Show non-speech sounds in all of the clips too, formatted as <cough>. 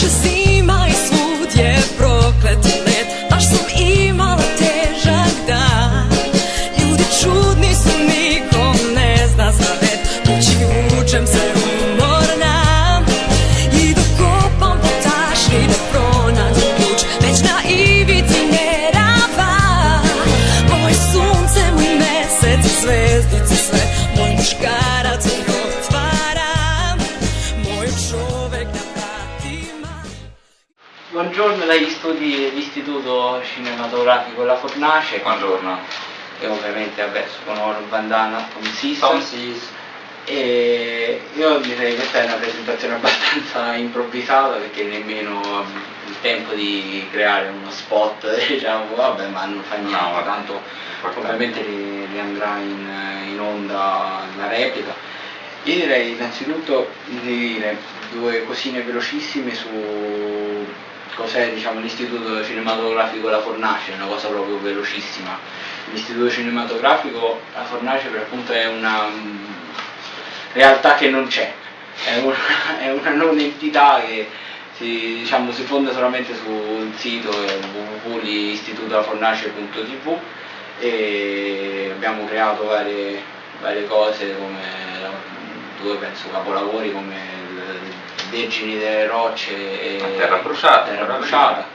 just see? Dagli studi dell'Istituto Cinematografico La Fornace. Buongiorno. E ovviamente vabbè, sono Oro Bandana con Sis. Tom Sis. E io direi che questa è una presentazione abbastanza improvvisata perché nemmeno il tempo di creare uno spot, <laughs> diciamo, vabbè, ma non fa niente, No, tanto ovviamente ri- riandrà in, in onda la replica. Io direi innanzitutto di dire due cosine velocissime su cos'è diciamo, l'Istituto Cinematografico La Fornace, una cosa proprio velocissima. L'Istituto Cinematografico La Fornace per appunto è una mm, realtà che non c'è, è una, <laughs> è una non entità che si, diciamo, si fonda solamente sul sito eh, www.istitutolafornace.tv e abbiamo creato varie, varie cose come la- due penso capolavori come il Vergini delle Rocce e La Terra Bruciata, Terra Bruciata.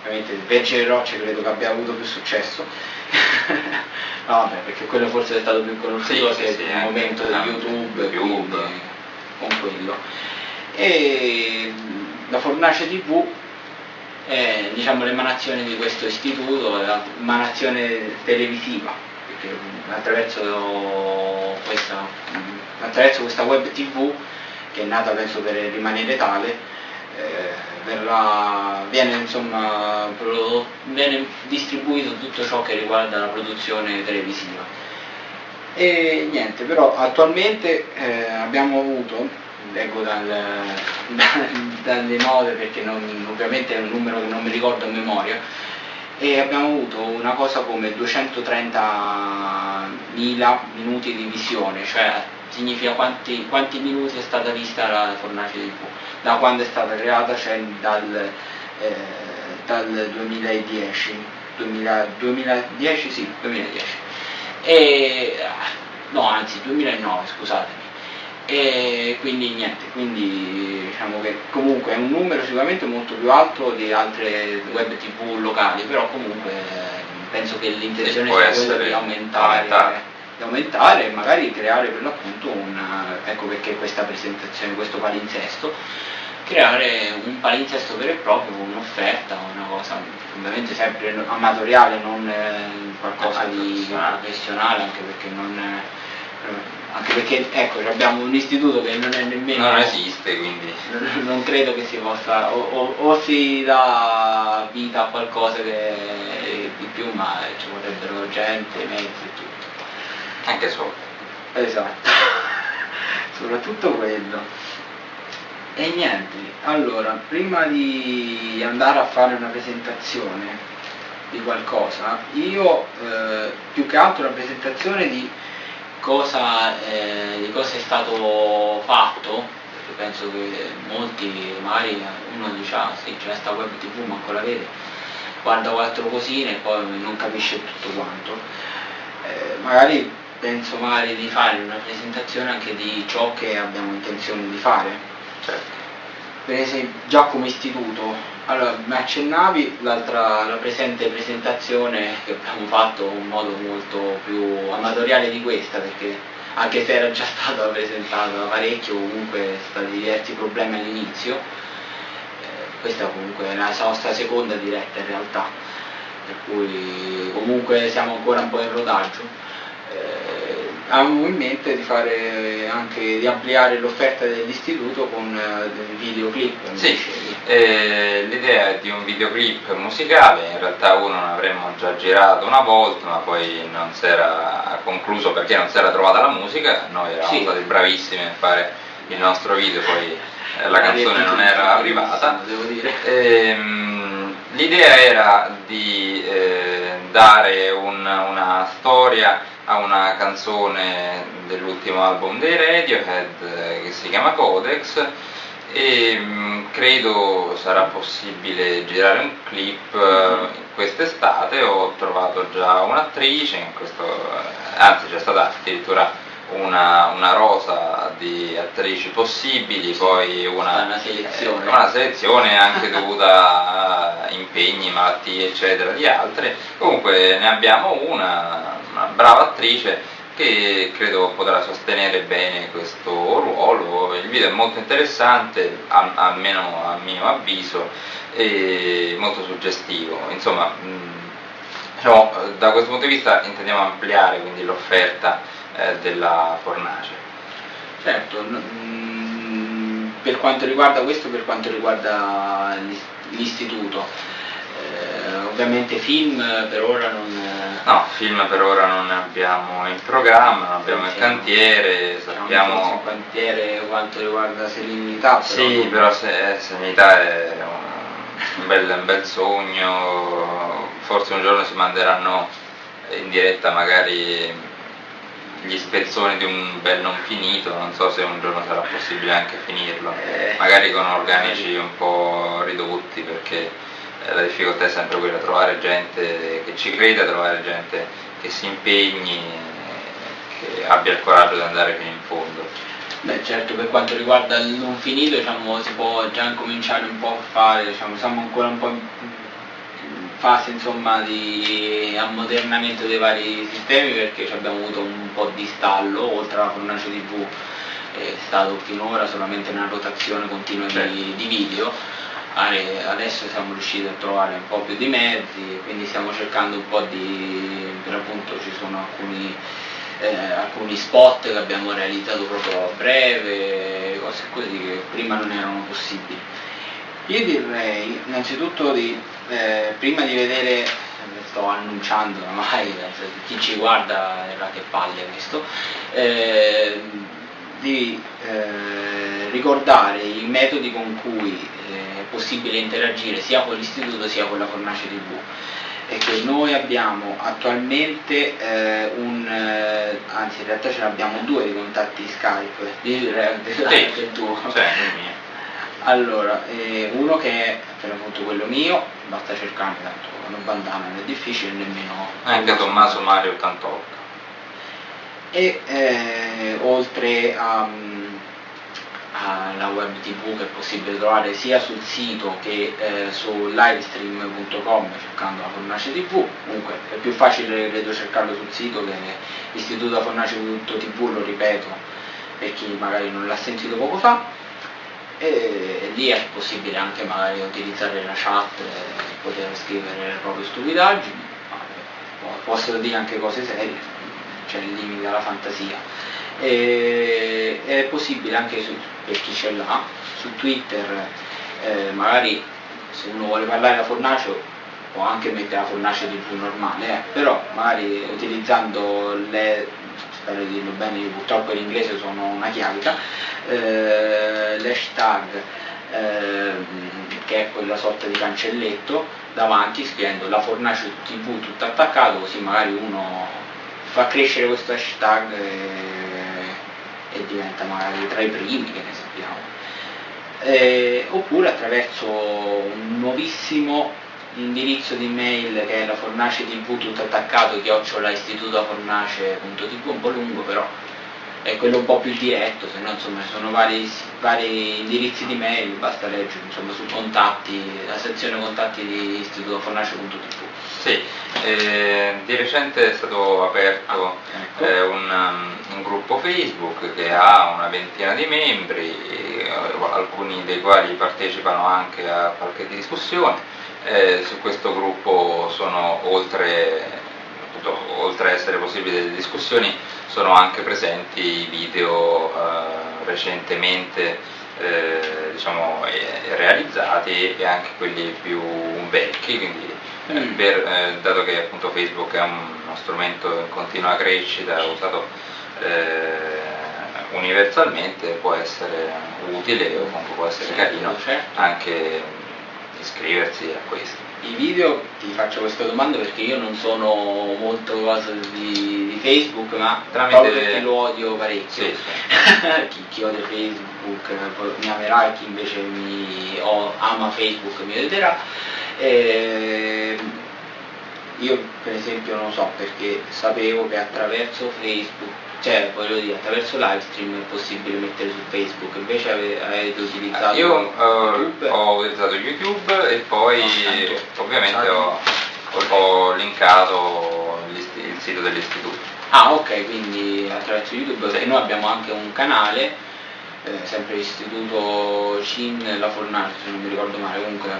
Ovviamente il Vergine delle Rocce credo che abbia avuto più successo. <laughs> no, vabbè, perché quello forse è stato più conosciuto Sì, che sì, il momento di YouTube, YouTube. con quello. E la Fornace TV è diciamo, l'emanazione di questo istituto, l'emanazione televisiva, perché attraverso questa, attraverso questa web TV, che è nata penso per rimanere tale, eh, verrà- viene, insomma, viene distribuito tutto ciò che riguarda la produzione televisiva. E niente, però attualmente eh, abbiamo avuto, leggo dal, <laughs> da- dalle note perché non- ovviamente è un numero che non mi ricordo a memoria, e abbiamo avuto una cosa come 230.000 minuti di visione, cioè significa quanti, quanti minuti è stata vista la Fornace TV, da quando è stata creata, cioè dal, eh, dal 2010, 2000 2010 sì, 2010. E, no, anzi 2009, scusatemi. E quindi niente, quindi diciamo che comunque è un numero sicuramente molto più alto di altre web tv locali, però comunque eh, penso che l'intenzione sia quella di aumentare, aumentare. Aumentare e magari creare per l'appunto una, ecco perché questa presentazione, questo palinsesto, creare un palinsesto vero e proprio, un'offerta, una cosa ovviamente sempre amatoriale, non eh, qualcosa di Professionale. anche perché non... eh, anche perché ecco abbiamo un istituto che non è nemmeno Non esiste, quindi non- non credo che si possa o, o- o si dà vita a qualcosa che di più ma ci vorrebbero gente, mezzi e tutto anche solo. esatto. <laughs> Soprattutto quello. E niente allora prima di andare a fare una presentazione di qualcosa io eh, più che altro una presentazione di cosa, eh, di cosa è stato fatto perché penso che molti magari uno dice ah sì c'è sta web tv ma ancora vede guarda quattro cosine e poi non capisce tutto quanto eh, magari penso magari di fare una presentazione anche di ciò che abbiamo intenzione di fare. Certo. per esempio già come istituto. Allora mi accennavi l'altra la presente presentazione che abbiamo fatto in modo molto più amatoriale di questa perché anche se era già <laughs> stata presentata parecchio comunque stati diversi problemi all'inizio eh, questa comunque è la nostra seconda diretta in realtà per cui comunque siamo ancora un po' in rodaggio eh, avevamo in mente di fare anche di ampliare l'offerta dell'istituto con eh, videoclip Sì, eh, l'idea è di un videoclip musicale, in realtà uno ne avremmo già girato una volta, ma poi non si era concluso perché non si era trovata la musica, noi eravamo Sì. stati bravissimi a fare il nostro video, poi eh, la canzone non era arrivata. devo dire Ehm, l'idea era di eh, dare un- una storia a una canzone dell'ultimo album dei Radiohead eh, che si chiama Codex e mh, mm, credo sarà possibile girare un clip uh, quest'estate, ho trovato già un'attrice, eh, anzi c'è stata addirittura una, una, rosa di attrici possibili, poi una, una, selezione. una selezione. anche <laughs> dovuta a impegni, malattie eccetera di altre. Comunque ne abbiamo una, una brava attrice che credo potrà sostenere bene questo ruolo. Il video è molto interessante, almeno a mio avviso, e molto suggestivo. Insomma, diciamo, da questo punto di vista intendiamo ampliare l'offerta eh, della fornace. Certo, per quanto riguarda questo, per quanto riguarda l'istituto, eh, ovviamente film per ora non... No, film per ora non ne abbiamo in programma, non abbiamo in cantiere, sappiamo... In cantiere quanto riguarda serenità. Però sì, però se, serenità è un, bel, un bel sogno, forse un giorno si manderanno in diretta magari gli spezzoni di un bel non finito, non so se un giorno sarà possibile anche finirlo, magari con organici un po' ridotti perché eh, la difficoltà è sempre quella, trovare gente che ci creda, trovare gente che si impegni, che abbia il coraggio di andare fino in fondo. Beh certo, per quanto riguarda il non finito diciamo, si può già cominciare un po' a fare, diciamo, siamo ancora un po' fase insomma, di ammodernamento dei vari sistemi perché abbiamo avuto un po' di stallo, oltre alla fornace TV è stato finora solamente una rotazione continua di, certo. di video, adesso siamo riusciti a trovare un po' più di mezzi, quindi stiamo cercando un po' di, per appunto ci sono alcuni, eh, alcuni spot che abbiamo realizzato proprio a breve, cose così che prima non erano possibili. Io direi innanzitutto di, eh, prima di vedere, sto annunciando ormai, chi ci guarda era che palle questo, eh, di eh, ricordare i metodi con cui eh, è possibile interagire sia con l'istituto sia con la Fornace TV e che noi abbiamo attualmente eh, un, eh, anzi in realtà ce ne abbiamo due di contatti Skype, di, di, di, sì, il tuo. Cioè, allora, eh, uno che è per appunto quello mio, basta cercarmi tanto una bandana non è difficile nemmeno. Anche Tommaso Mario 88. E eh, oltre a, alla web tv che è possibile trovare sia sul sito che eh, su livestream.com cercando la Fornace TV, comunque è più facile credo cercarlo sul sito che l'istituto fornace.tv, lo ripeto per chi magari non l'ha sentito poco fa e lì è possibile anche magari utilizzare la chat e poter scrivere le proprie stupidaggini, possono dire anche cose serie, c'è il limite alla fantasia. E, è possibile anche su, per chi ce l'ha, su Twitter eh, magari se uno vuole parlare da fornace può anche mettere la fornace di più normale, eh, però magari utilizzando le spero di dirlo bene, purtroppo in inglese sono una chiavica, eh, l'hashtag eh, che è quella sorta di cancelletto davanti scrivendo la fornace tv tutto attaccato così magari uno fa crescere questo hashtag e, e diventa magari tra i primi che ne sappiamo. Eh, oppure attraverso un nuovissimo l'indirizzo di mail che è la fornace tv tutto attaccato chiocciola istitutofornace.tv un po' lungo però è quello un po' più diretto se no insomma ci sono vari, vari indirizzi di mail basta leggere insomma su contatti la sezione contatti di istitutofornace.tv sì, eh, di recente è stato aperto ah, ecco. eh, un, um, un, gruppo Facebook che ha una ventina di membri, eh, alcuni dei quali partecipano anche a qualche discussione eh, su questo gruppo sono oltre, appunto, oltre a essere possibili delle discussioni sono anche presenti i video eh, recentemente eh, diciamo, eh, realizzati e anche quelli più vecchi, quindi eh, mm. per, eh, dato che appunto Facebook è un, uno strumento in continua crescita usato universalmente può essere utile o comunque può essere carino certo. anche iscriversi a questo. i video ti faccio questa domanda perché io non sono molto cosa di, di Facebook, ma Tramite- perché lo odio parecchio. Sì, sì. <laughs> chi, chi odia Facebook eh, mi amerà e chi invece mi o- ama Facebook mi odierà. Ehm, io per esempio non so perché sapevo che attraverso Facebook, cioè voglio dire attraverso live stream è possibile mettere su Facebook, invece ave- avete utilizzato Io YouTube. ho utilizzato YouTube e poi No, tanto. ovviamente ho, ho- linkato il sito dell'istituto. Ah ok, quindi attraverso YouTube, Sì. noi abbiamo anche un canale, eh, sempre Istituto CIN La Fornace, se non mi ricordo male, comunque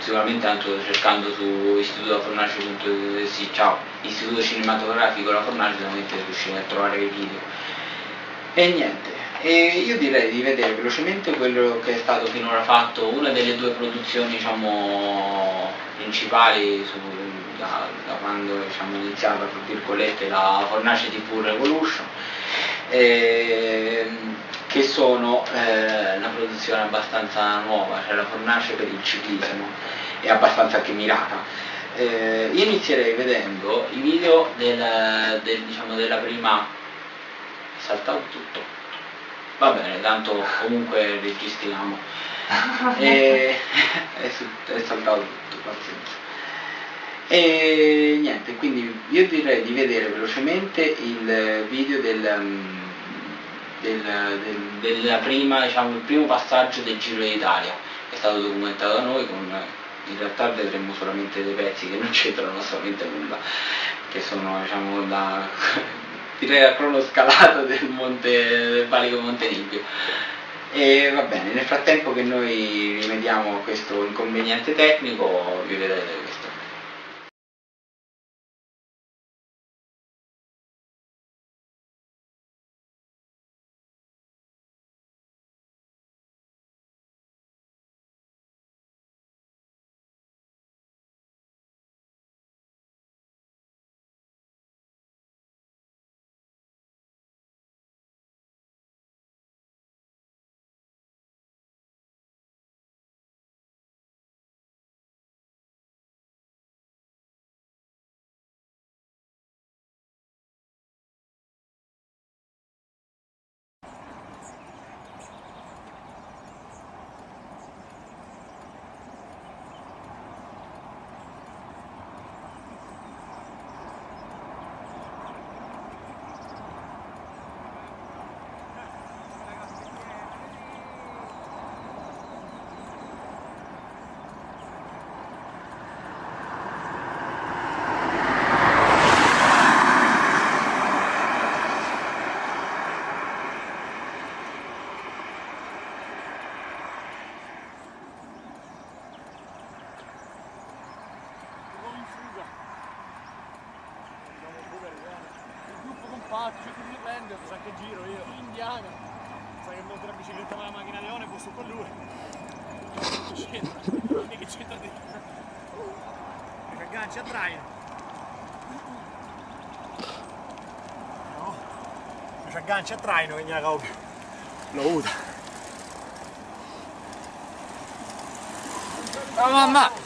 sicuramente anche cercando su istitutofornace.it, sì, ciao, Istituto Cinematografico La Fornace, sicuramente riuscire a trovare i video. E niente, e io direi di vedere velocemente quello che è stato finora fatto, una delle due produzioni diciamo, principali su- da, da quando diciamo, è iniziata la Fornace TV Revolution, ehm, che sono eh, una produzione abbastanza nuova, cioè la Fornace per il ciclismo, è abbastanza anche mirata. Eh, io inizierei vedendo i video del- del, diciamo, della prima è saltato tutto. Va bene, tanto comunque registriamo. <laughs> e, <laughs> è, su- è saltato tutto, pazienza. E niente, quindi io direi di vedere velocemente il video del, um, del, del- prima, diciamo, il primo passaggio del Giro d'Italia, è stato documentato da noi con in realtà vedremo solamente dei pezzi che non c'entrano assolutamente nulla, che sono diciamo da <laughs> direi la cronoscalata del monte del valico Montenegro. E va bene, nel frattempo che noi rimediamo questo inconveniente tecnico, vi vedrete questo. Siamo in fuga. Siamo in fuga, Riviana. Il compatto, cerco di riprendere, sa che giro io. Indiana. Sai che monto la bicicletta con la macchina leone, posso con lui. Che c'entra? Quindi che c'entra di... Mi aggancia a traino. No? Mi aggancia a traino che ne ha Lo usa. Oh mamma!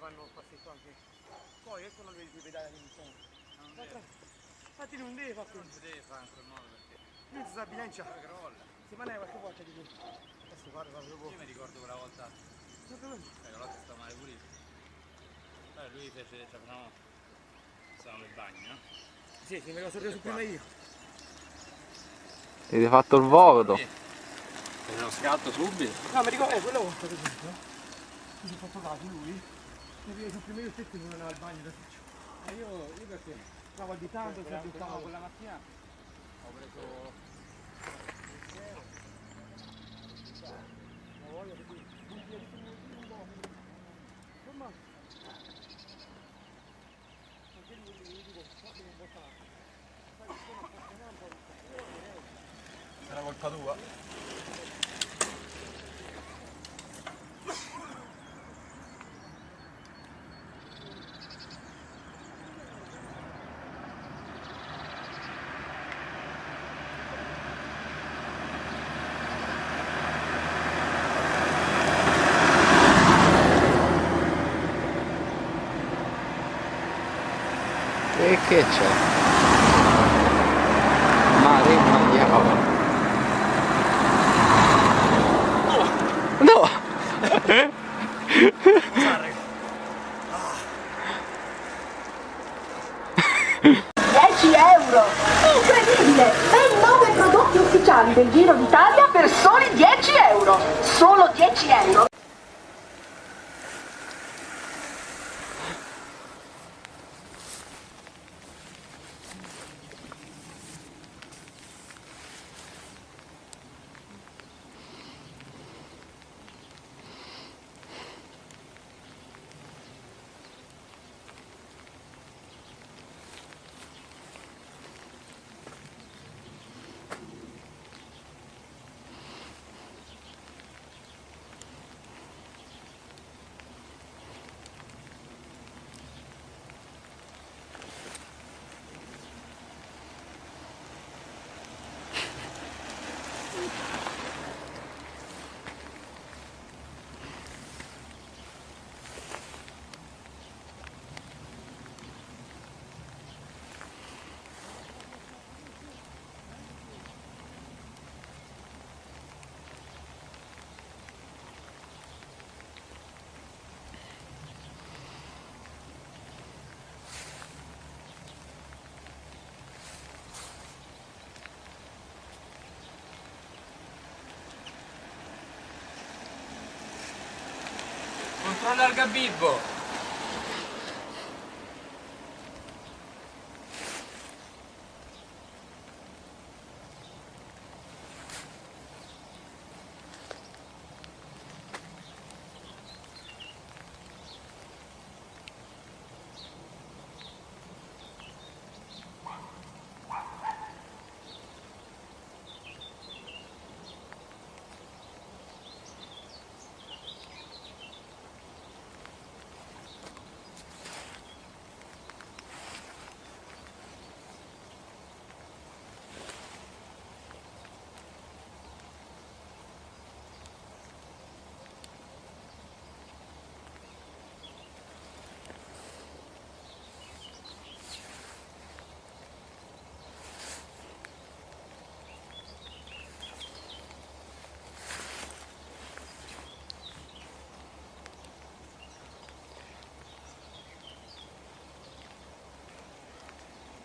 Fanno il passetto anche. Poi ecco non vedi i pedali che sono. Infatti non deve fare Non si deve fare in quel modo perché Lui si sa bilancia. crolla. Si mangia qualche volta di questo. Adesso guarda, guarda, Io mi ricordo quella volta, eh, la volta sta male pure io. Allora lui fece, cioè facciamo, stavamo in bagno, no? Sì, sì, me lo sono reso prima io. Avete fatto il voto. Fece lo scatto subito. No, mi ricordo, eh, quella volta per esempio. Mi sono fatto caso lui. Sul primo io stesso non andava al bagno da sicuro. E io, io perché? Stavo di tanto, Quella, sempre quella, mattina ho preso La voglia di dire, un un po'. Insomma. Anche lui, io dico, so che non può fare. Sai, sono appassionato un po'. Era colpa tua? E che c'è? Mare Magliava. No! 10 euro! Incredibile! Ben 9 prodotti ufficiali del Giro d'Italia per soli 10 euro! Solo 10 euro! Controlla il gabibbo!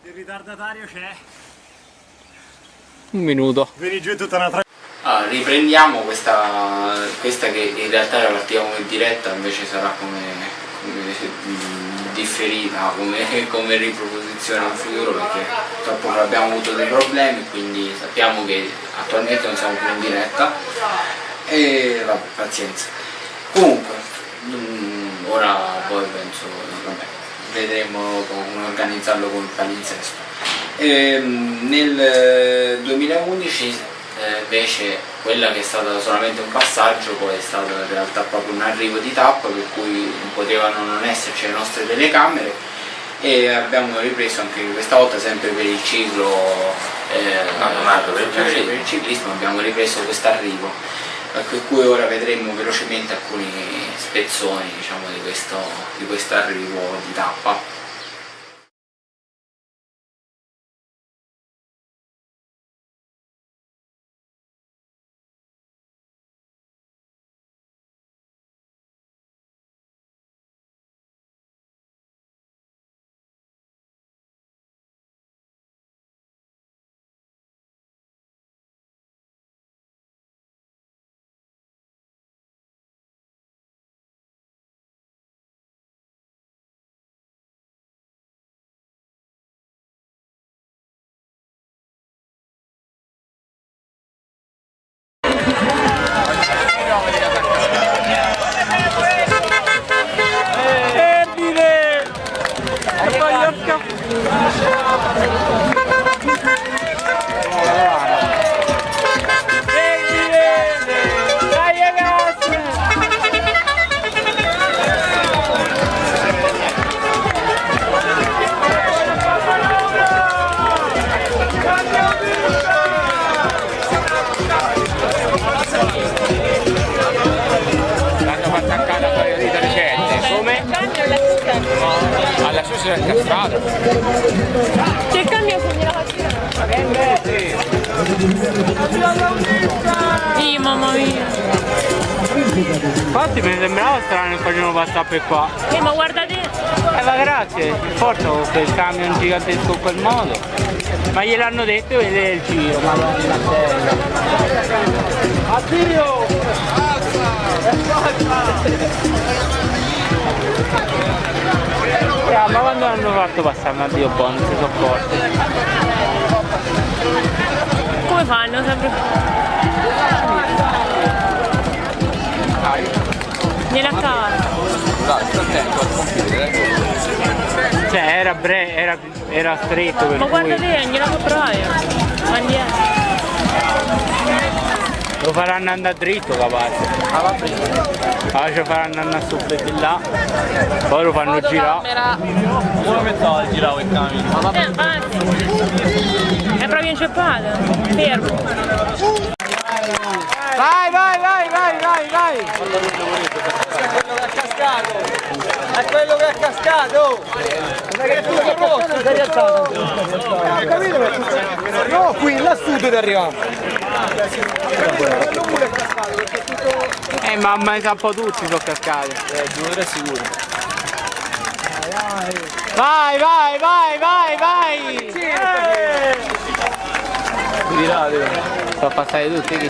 Il ritardatario c'è. Un minuto. Vieni giù tutta una tra... Allora, riprendiamo questa, questa che in realtà era partita come diretta, invece sarà come, come, differita, come, come riproposizione in futuro perché purtroppo abbiamo avuto dei problemi, quindi sappiamo che attualmente non siamo più in diretta e vabbè, pazienza. Comunque, mm, ora poi penso, vabbè, vedremo come organizzarlo con il palinsesto. Ehm, nel eh, 2011 eh, invece quella che è stata solamente un passaggio poi è stato in realtà proprio un arrivo di tappa per cui potevano non esserci le nostre telecamere e abbiamo ripreso anche questa volta sempre per il ciclo eh, No, per per il ciclismo abbiamo ripreso questo arrivo per cui ora vedremo velocemente alcuni spezzoni diciamo, di, questo, di questo arrivo di tappa. Alla sucia del castrato. C'è il cambio se gliela faccio Sì, mamma mia. Infatti mi sembrava strano che facevano passare per qua. Eh, ma guarda te. Eh ma grazie, forza con quel camion gigantesco in quel modo. Ma gliel'hanno detto vedere il giro, madonna Addio! Yeah, ma quando hanno fatto passare un addio buono, si sono accorti. Come fanno sempre? Gliela cava. Cioè era, bre- era, era stretto per Ma guarda te, gliela può provare. Ma indietro. Lo faranno andare dritto capace. Ah. Allora ci faranno andare su di là, poi lo fanno girare. Come mezz'ora al giravo il camion? Eh, avanti. È proprio inceppata. Fermo. Vai, vai, vai, vai, vai, vai! È quello che è cascato! Non è che tu sei rosso, sei rialzato! Ho capito che tu No, qui, lassù dove arriviamo! Eh mamma mia, un po' tutti sono cascati. Eh, due o tre sicuro! Vai, vai, vai, vai, vai! Tirate! Sono passati tutti, chi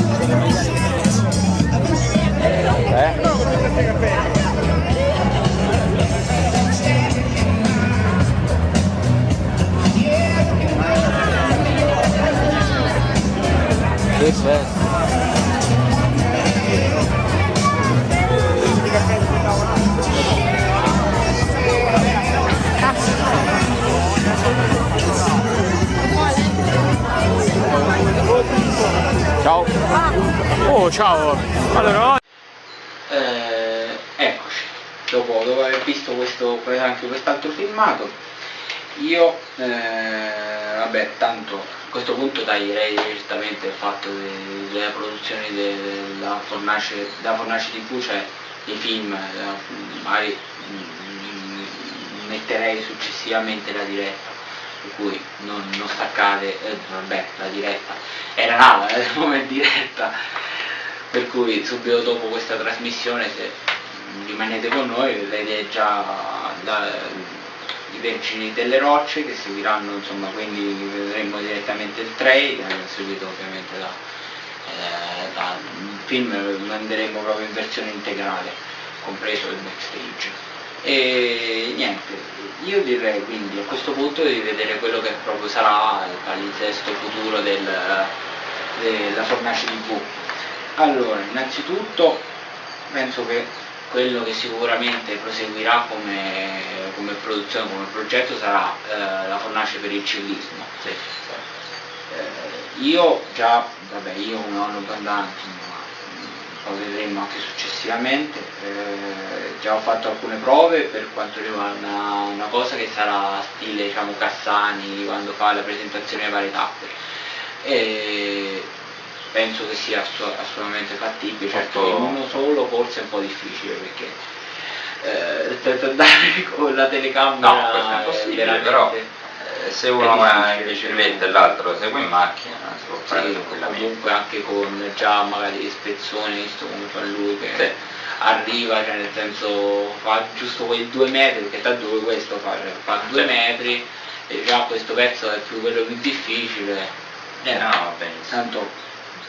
Ciao. Oh, ciao. Allora, Eh, eccoci, dopo, dopo aver visto questo, anche quest'altro filmato, io, eh, vabbè, tanto a questo punto taglierei direttamente il fatto de- della produzione della Fornace, della Fornace TV, cioè dei film, eh, magari mm, metterei successivamente la diretta, per cui non, non staccate, eh, vabbè, la diretta, era nata eh, <laughs> come diretta, per cui subito dopo questa trasmissione se rimanete con noi vedrete già da- i Vergini delle Rocce che seguiranno insomma quindi vedremo direttamente il trailer seguito ovviamente da, eh, da film lo manderemo proprio in versione integrale compreso il backstage. E niente io direi quindi a questo punto di vedere quello che proprio sarà il palinsesto futuro del, della Fornace TV. Allora, innanzitutto penso che quello che sicuramente proseguirà come, come produzione, come progetto sarà eh, la fornace per il ciclismo. Eh, io già, vabbè, io come ho 90 anni, poi vedremo anche successivamente, eh, già ho fatto alcune prove per quanto riguarda una, una cosa che sarà stile diciamo, Cassani quando fa la presentazione delle varie tappe. E penso che sia assu- assolutamente fattibile, certo che uno solo forse è un po' difficile perché eh, andare <laughs> con la telecamera No, questo è impossibile, però eh, se uno è va in bicicletta e l'altro segue in macchina si può fare Sì, tranquillamente. comunque anche con già magari ispezione, visto come fa lui che Sì. arriva, cioè nel senso fa giusto quei due metri, perché tanto lui questo fa, cioè, fa due Sì. metri e già questo pezzo è più quello più difficile. Eh, no, benissimo. Tanto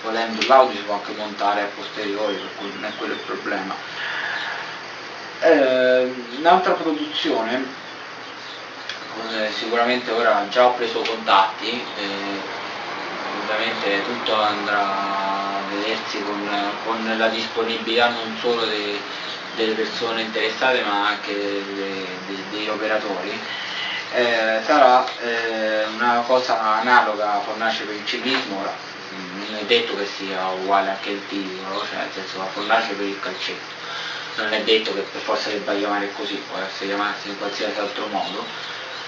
volendo l'audio si può anche montare a posteriori, per cui non è quello il problema. Eh, un'altra produzione, eh, sicuramente ora già ho preso contatti, eh, ovviamente tutto andrà a vedersi con, con la disponibilità non solo de- delle persone interessate ma anche de- de- degli operatori. Eh, sarà eh, una cosa analoga a Fornace per il ciclismo, non è detto che sia uguale anche il titolo, cioè nel senso la Fornace per il calcetto, non è detto che per forza debba chiamare così, può essere chiamarsi in qualsiasi altro modo,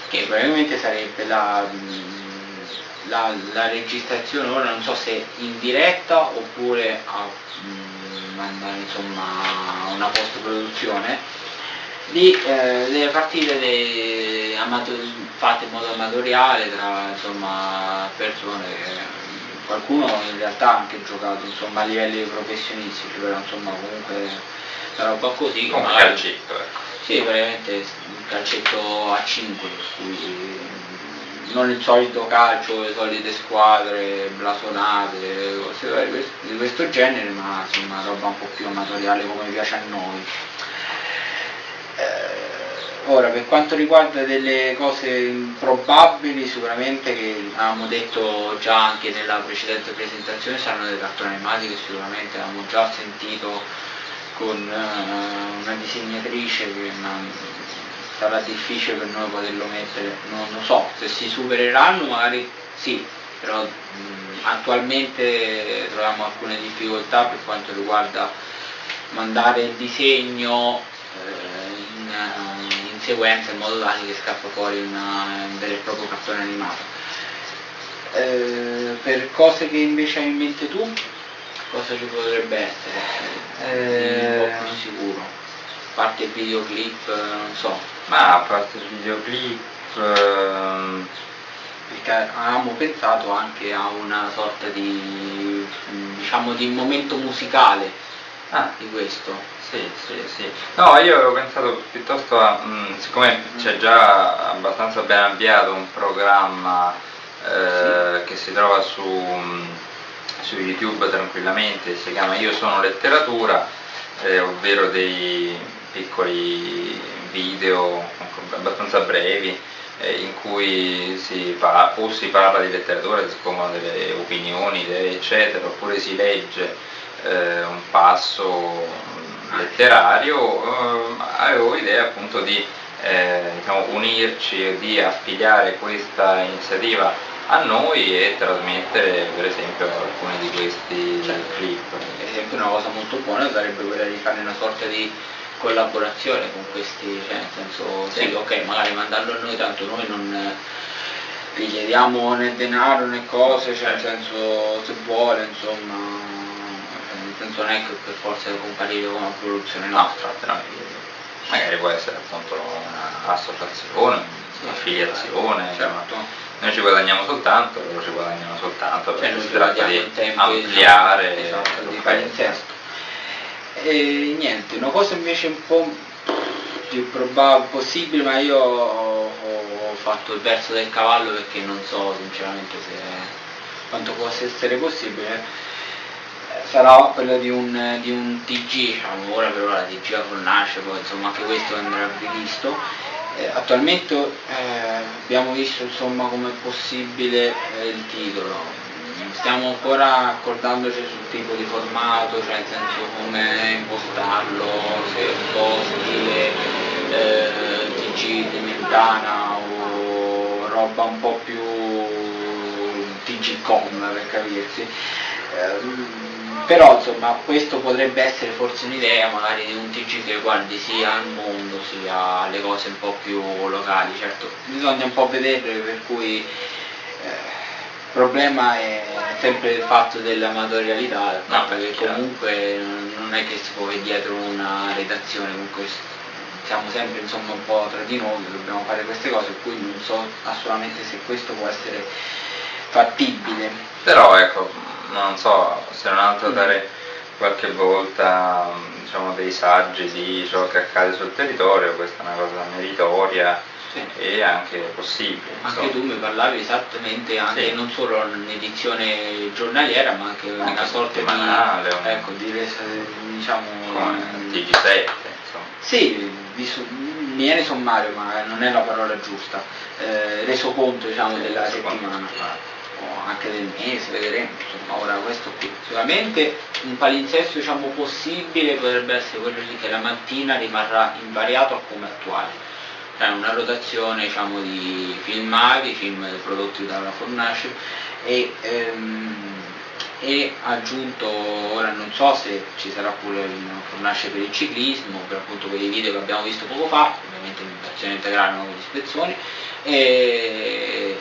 che probabilmente sarebbe la, mm, la, la registrazione, ora non so se in diretta oppure a mm, mandare insomma una post produzione di eh, delle partite de- fatte in modo amatoriale tra insomma, persone che qualcuno in realtà ha anche giocato insomma, a livelli professionistici però insomma comunque una roba così Come un magari- calcetto, ecco. sì, veramente un calcetto a 5, per cui non il solito calcio, le solite squadre blasonate, cose varie di questo- di questo genere, ma insomma roba un po' più amatoriale come piace a noi. Eh, ora, per quanto riguarda delle cose improbabili, sicuramente che avevamo detto già anche nella precedente presentazione, saranno dei cartoni animati che sicuramente avevamo già sentito con eh, una disegnatrice che non- sarà difficile per noi poterlo mettere, non lo so, se si supereranno magari sì, però mh, attualmente troviamo alcune difficoltà per quanto riguarda mandare il disegno eh, in, in sequenza in modo tale che scappa fuori una- un vero e proprio cartone animato. Eh, per cose che invece hai in mente tu, cosa ci potrebbe essere? Eh, un po' più sicuro. A parte il videoclip, eh, non so, Ma a parte il videoclip, ehm, perché avevamo pensato anche a una sorta di diciamo di momento musicale ah, di questo. Sì, sì, sì. No, io avevo pensato piuttosto a, mm, siccome c'è già abbastanza ben avviato un programma eh, che si trova su, mm, su YouTube tranquillamente, si chiama Io sono letteratura, eh, ovvero dei piccoli video abbastanza brevi eh, in cui si pa- o si parla di letteratura, si espongono delle opinioni, idee, eccetera, oppure si legge eh, un passo mm, letterario, eh, avevo idea appunto di eh, diciamo, unirci e di affiliare questa iniziativa a noi e trasmettere per esempio alcuni di questi clip. Per esempio una cosa molto buona sarebbe quella di fare una sorta di collaborazione con questi, cioè nel senso sì, Sì. ok, magari mandarlo a noi, tanto noi non gli chiediamo né denaro né cose, cioè nel senso se vuole insomma, cioè, senso non è che per forza deve comparire con una produzione No, nostra. infatti, no, magari può essere appunto un'associazione, un'affiliazione, insomma. Certo. noi ci guadagniamo soltanto, loro ci guadagnano soltanto, Cioè, perché noi si tratta di ampliare esatto, di fare il testo. E niente, una cosa invece un po' più probabile, possibile, ma io ho, ho fatto il verso del cavallo perché non so sinceramente se quanto possa essere possibile. Eh, Sarà quello di un, di un TG, ora per ora TG a Fornace, poi insomma anche questo andrà rivisto. Eh, attualmente eh, abbiamo visto insomma come è possibile eh, il titolo, stiamo ancora accordandoci sul tipo di formato, cioè nel senso come impostarlo, se un po' stile eh, TG di Mentana o roba un po' più TG.com per capirsi. Ehm, però insomma questo potrebbe essere forse un'idea magari di un TG che guardi sia al mondo sia alle cose un po' più locali, certo bisogna un po' vederle per cui eh, il problema è sempre il fatto dell'amatorialità, il fatto che comunque non è che si può dietro una redazione, comunque siamo sempre insomma un po' tra di noi, dobbiamo fare queste cose, per cui non so assolutamente se questo può essere fattibile. Però ecco, non so, se non altro dare qualche volta diciamo, dei saggi di ciò che accade sul territorio, questa è una cosa meritoria Sì. e anche possibile. Anche insomma. tu mi parlavi esattamente, anche Sì. non solo un'edizione giornaliera, ma anche una Anche sorta di, un- ecco, di diciamo, come TG7, insomma. Sì, di su- mi viene sommario, ma non è la parola giusta, eh, reso conto diciamo, Sì, della reso conto. O anche del mese, vedremo, insomma, ora questo qui. Sicuramente un palinsesto diciamo, possibile potrebbe essere quello lì che la mattina rimarrà invariato a come attuale, cioè una rotazione diciamo, di filmati, film prodotti dalla Fornace e, ehm, e aggiunto, ora non so se ci sarà pure il Fornace per il ciclismo, per appunto quei video che abbiamo visto poco fa, ovviamente in versione integrale non con spezzoni, e,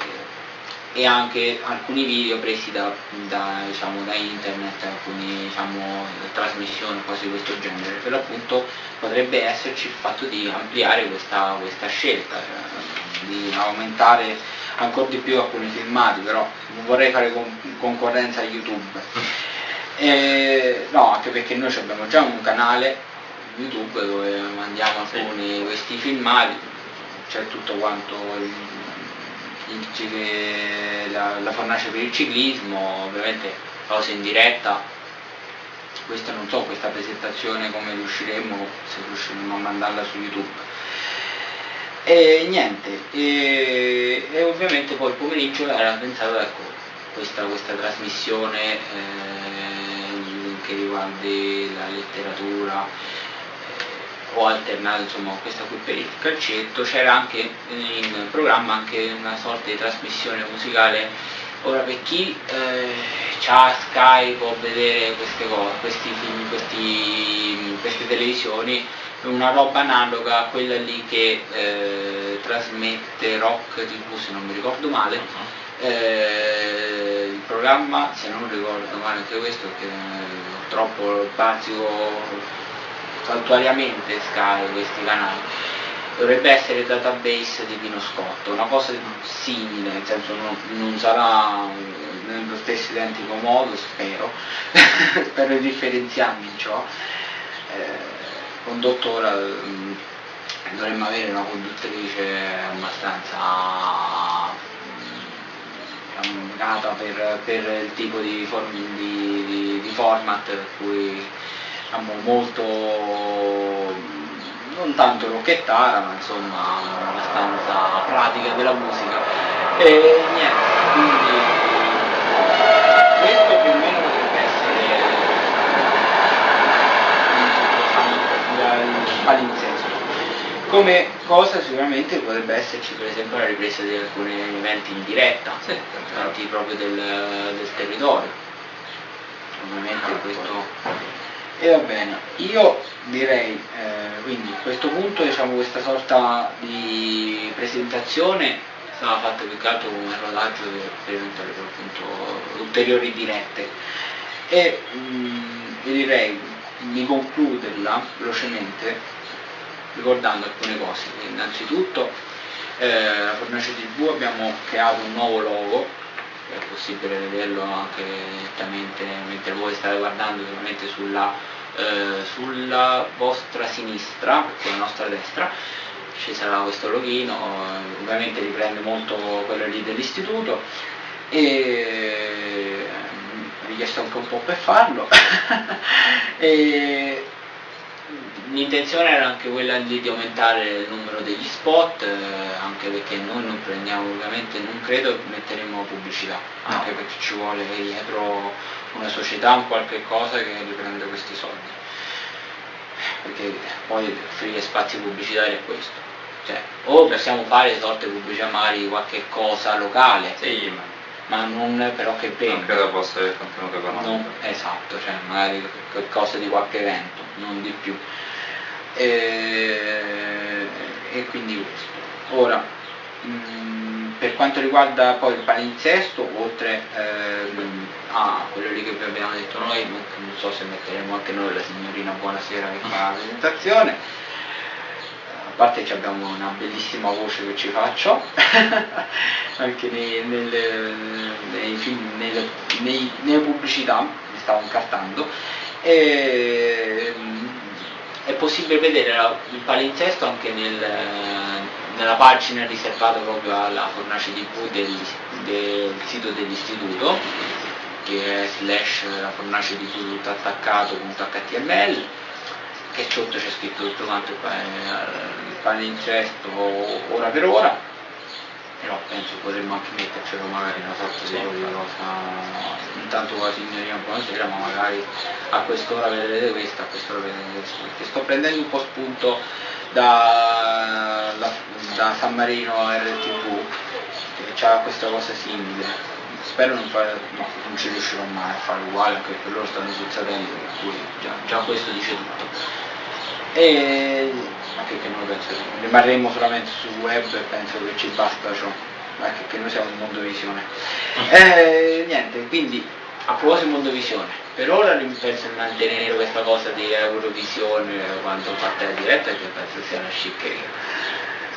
e anche alcuni video presi da, da, diciamo, da internet, alcune diciamo, trasmissioni, cose di questo genere, per l'appunto potrebbe esserci il fatto di ampliare questa, questa scelta, cioè, di aumentare ancora di più alcuni filmati, però non vorrei fare con- concorrenza a YouTube. <laughs> E, no, anche perché noi abbiamo già un canale YouTube dove mandiamo alcuni di questi filmati, c'è tutto quanto il, la, la fornace per il ciclismo, ovviamente cose in diretta, questa non so, questa presentazione come riusciremo, se riusciremo a mandarla su YouTube. E niente, e, e ovviamente poi il pomeriggio era pensato ecco, questa, questa trasmissione eh, che riguardi la letteratura o alternata insomma questa qui per il calcetto, c'era anche in programma anche una sorta di trasmissione musicale. Ora per chi eh, ha Sky può vedere queste cose, questi film, questi, queste televisioni una roba analoga a quella lì che eh, trasmette Rock TV se non mi ricordo male. Eh, il programma se non ricordo male anche questo eh, purtroppo basico saltuariamente Sky questi canali dovrebbe essere database di Pino Scotto, una cosa simile, nel senso non, non sarà nello stesso identico modo, spero, <laughs> spero di differenziarmi in ciò. Eh, condotto ora mm, dovremmo avere una conduttrice abbastanza mm, diciamo, nata per, per il tipo di, form- di- di- di format per cui diciamo, molto non tanto rocchettara ma insomma abbastanza pratica della musica. E niente quindi questo più o meno potrebbe essere palinsesto. Come cosa sicuramente potrebbe esserci per esempio la ripresa di alcuni eventi in diretta eventi proprio del, del territorio. Ovviamente questo e va bene, io direi eh, quindi a questo punto diciamo questa sorta di presentazione stava fatta più che altro come un rodaggio per, eventuali appunto ulteriori dirette e mm, io direi di concluderla velocemente ricordando alcune cose. Innanzitutto eh, la Fornace TV abbiamo creato un nuovo logo è possibile vederlo anche direttamente mentre voi state guardando ovviamente sulla, eh, sulla vostra sinistra, perché la nostra destra, ci sarà questo loghino, eh, ovviamente riprende molto quello lì dell'istituto e ehm, mi richiesto anche un po' per farlo <laughs> e l'intenzione era anche quella di, di aumentare il numero degli spot, eh, anche perché noi non prendiamo ovviamente, non credo che metteremo pubblicità, anche perché ci vuole dietro una società, un qualche cosa che riprende questi soldi. Perché poi offrire spazi pubblicitari è questo. Cioè, o possiamo fare sorte pubblicità magari qualche cosa locale, Sì, ma ma non però che non vende. credo possa avere contenuto economico. Non- esatto, cioè magari qualcosa di qualche evento, non di più. E, e quindi questo. Ora, mh, per quanto riguarda poi il palinsesto, oltre ehm, a quello lì che vi abbiamo detto noi, non, non so se metteremo anche noi la signorina Buonasera che fa la <laughs> presentazione, a parte che abbiamo una bellissima voce che ci faccio, <laughs> anche nei- nelle, nei film, nelle, nei- nelle pubblicità, mi stavo incartando, e, mm, è possibile vedere il palinsesto anche nel, nella pagina riservata proprio alla fornace TV del, del sito dell'istituto, che è slash la fornace TV tutto attaccato punto html che sotto c'è scritto tutto quanto pa- il palinsesto ora per ora però penso potremmo anche mettercelo magari una sorta di cosa intanto con la signorina buonasera ma magari a quest'ora vedrete questa a quest'ora vedrete questo perché sto prendendo un po' spunto da, da, da San Marino RTV che ha questa cosa simile. Spero non, fare, no, non ci riuscirò mai a fare uguale anche perché loro stanno sul satellite per cui già, già questo dice tutto e anche che noi penso rimarremo solamente sul web e penso che ci basta ciò anche che noi siamo in Mondovisione <laughs> e niente quindi a proposito di Mondovisione per ora penso di mantenere questa cosa di Eurovisione quando parte la diretta che penso sia una sciccheria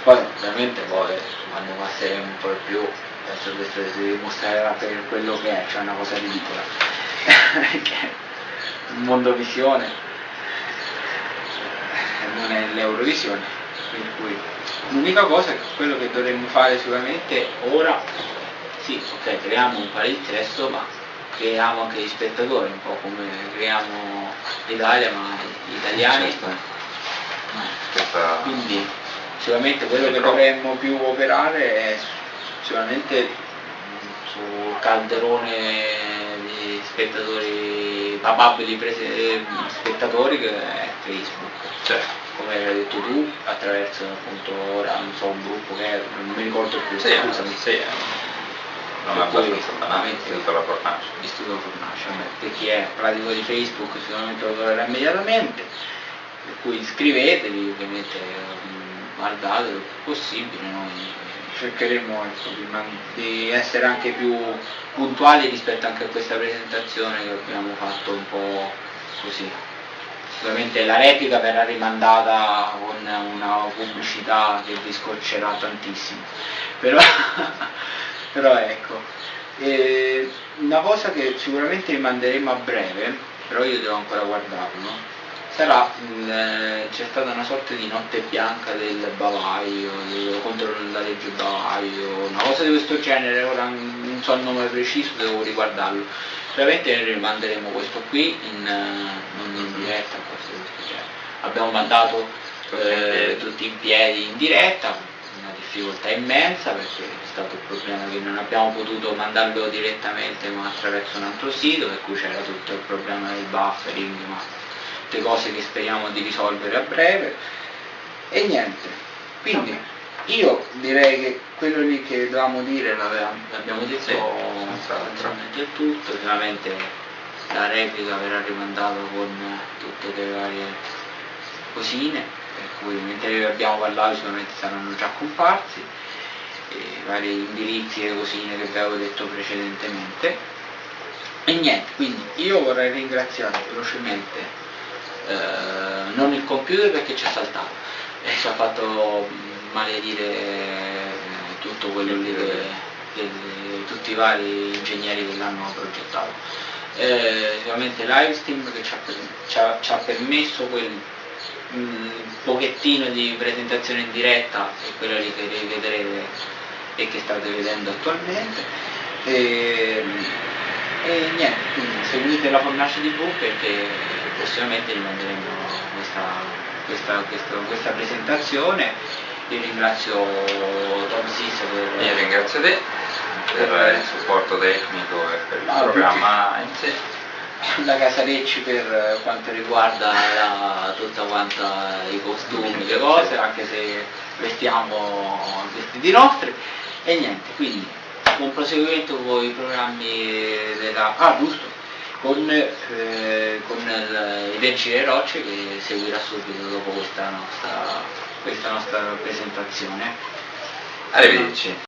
poi ovviamente poi quando passeremo un po' di più penso che si dimostrerà per quello che è cioè una cosa ridicola. <laughs> Mondovisione non è l'Eurovisione, per cui l'unica cosa è che quello che dovremmo fare sicuramente ora, sì, ok, creiamo un palinsesto, ma creiamo anche gli spettatori, un po' come creiamo l'Italia, ma gli italiani. Certo. Quindi sicuramente quello che dovremmo più operare è sicuramente mh, sul calderone di spettatori, papabili prese- spettatori che è Facebook. Cioè, Come hai detto tu, attraverso appunto ora non so un gruppo che è, non mi ricordo più, sì, scusami. sì, è non abbastanza banale, tutta la fornace. Istituto Fornace, per chi è pratico di Facebook sicuramente lo troverà immediatamente, per cui iscrivetevi, ovviamente mh, guardate il più possibile, noi cercheremo ecco, di essere anche più puntuali rispetto anche a questa presentazione che abbiamo fatto un po' così. Sicuramente la replica verrà rimandata con una pubblicità che vi scoccerà tantissimo, però, <laughs> però ecco, e una cosa che sicuramente rimanderemo a breve, però io devo ancora guardarlo, sarà, c'è stata una sorta di notte bianca del bavaglio, contro la legge bavaglio, una cosa di questo genere, ora non so il nome preciso, devo riguardarlo. Sicuramente rimanderemo questo qui in, eh, non in diretta, genere. Abbiamo mandato Tutti in eh, piedi. tutti in piedi in diretta, una difficoltà immensa perché è stato il problema che non abbiamo potuto mandarlo direttamente ma attraverso un altro sito, per cui c'era tutto il problema del buffering, ma tutte cose che speriamo di risolvere a breve. E niente, quindi io direi che quello lì che dovevamo dire l'abbiamo detto Sì, il tutto, sicuramente la replica verrà rimandata con tutte le varie cosine, per cui mentre abbiamo parlato sicuramente saranno già comparsi, i vari indirizzi e cosine che vi avevo detto precedentemente. E niente, quindi io vorrei ringraziare velocemente eh, non il computer perché ci ha saltato e ci ha fatto maledire eh, tutto quello lì che- che- tutti i vari ingegneri che l'hanno progettato. Eh, sicuramente Livestream che ci ha, ci ha- ci ha permesso quel mh, pochettino di presentazione in diretta e quella lì che rivedrete e che state vedendo attualmente. E, e niente, seguite la Fornace TV perché prossimamente gli manderemo questa, questa, questa, questa presentazione. Io ringrazio Tom Sis per Io ringrazio te per il supporto tecnico e per il Ah, programma in sé. la Casarecci per quanto riguarda la- tutta quanta i costumi, le cose, anche se vestiamo vestiti nostri e niente, quindi buon proseguimento con i programmi della... Ah giusto, con, eh, con il, i Verci e le Rocce che seguirà subito dopo questa nostra, questa nostra presentazione. Arrivederci.